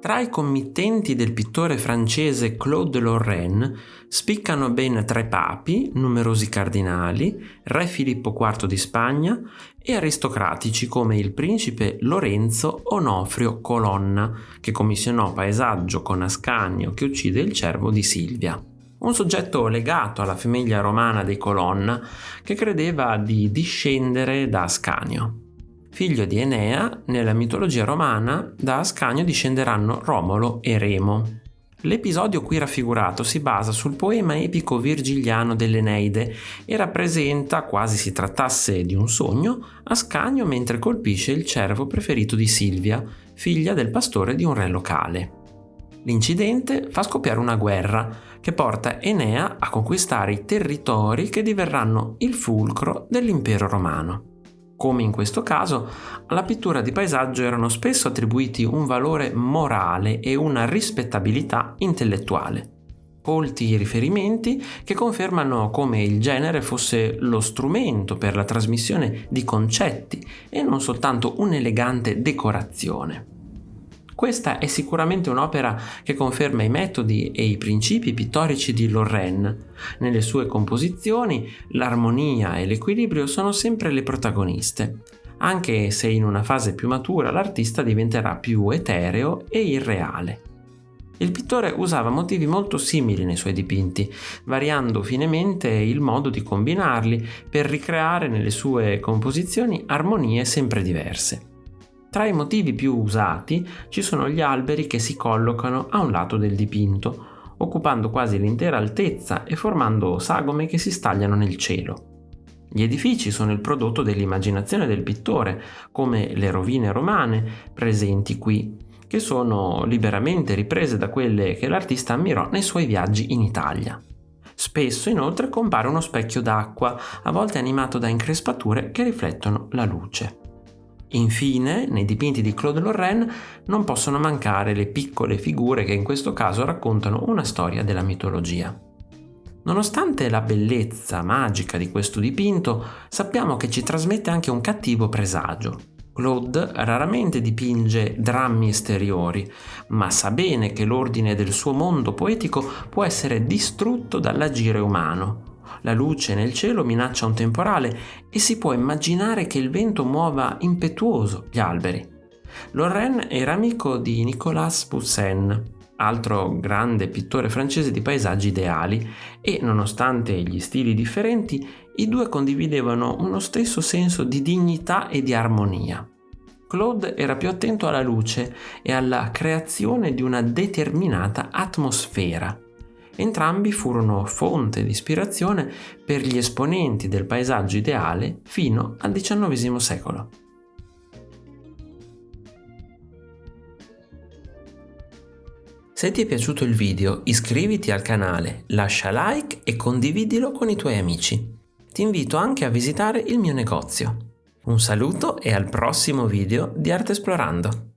Tra i committenti del pittore francese Claude Lorraine spiccano ben tre papi, numerosi cardinali, re Filippo IV di Spagna e aristocratici come il principe Lorenzo Onofrio Colonna, che commissionò paesaggio con Ascanio che uccide il cervo di Silvia. Un soggetto legato alla famiglia romana dei Colonna che credeva di discendere da Ascanio. Figlio di Enea, nella mitologia romana da Ascanio discenderanno Romolo e Remo. L'episodio qui raffigurato si basa sul poema epico virgiliano dell'Eneide e rappresenta, quasi si trattasse di un sogno, Ascanio mentre colpisce il cervo preferito di Silvia, figlia del pastore di un re locale. L'incidente fa scoppiare una guerra che porta Enea a conquistare i territori che diverranno il fulcro dell'impero romano. Come in questo caso, alla pittura di paesaggio erano spesso attribuiti un valore morale e una rispettabilità intellettuale. Colti riferimenti che confermano come il genere fosse lo strumento per la trasmissione di concetti e non soltanto un'elegante decorazione. Questa è sicuramente un'opera che conferma i metodi e i principi pittorici di Lorraine. Nelle sue composizioni l'armonia e l'equilibrio sono sempre le protagoniste, anche se in una fase più matura l'artista diventerà più etereo e irreale. Il pittore usava motivi molto simili nei suoi dipinti, variando finemente il modo di combinarli per ricreare nelle sue composizioni armonie sempre diverse. Tra i motivi più usati ci sono gli alberi che si collocano a un lato del dipinto, occupando quasi l'intera altezza e formando sagome che si stagliano nel cielo. Gli edifici sono il prodotto dell'immaginazione del pittore, come le rovine romane presenti qui, che sono liberamente riprese da quelle che l'artista ammirò nei suoi viaggi in Italia. Spesso inoltre compare uno specchio d'acqua, a volte animato da increspature che riflettono la luce. Infine, nei dipinti di Claude Lorraine non possono mancare le piccole figure che in questo caso raccontano una storia della mitologia. Nonostante la bellezza magica di questo dipinto, sappiamo che ci trasmette anche un cattivo presagio. Claude raramente dipinge drammi esteriori, ma sa bene che l'ordine del suo mondo poetico può essere distrutto dall'agire umano la luce nel cielo minaccia un temporale e si può immaginare che il vento muova impetuoso gli alberi. Lorraine era amico di Nicolas Poussin, altro grande pittore francese di paesaggi ideali, e nonostante gli stili differenti, i due condividevano uno stesso senso di dignità e di armonia. Claude era più attento alla luce e alla creazione di una determinata atmosfera, Entrambi furono fonte di ispirazione per gli esponenti del paesaggio ideale fino al XIX secolo. Se ti è piaciuto il video iscriviti al canale, lascia like e condividilo con i tuoi amici. Ti invito anche a visitare il mio negozio. Un saluto e al prossimo video di Arte Esplorando!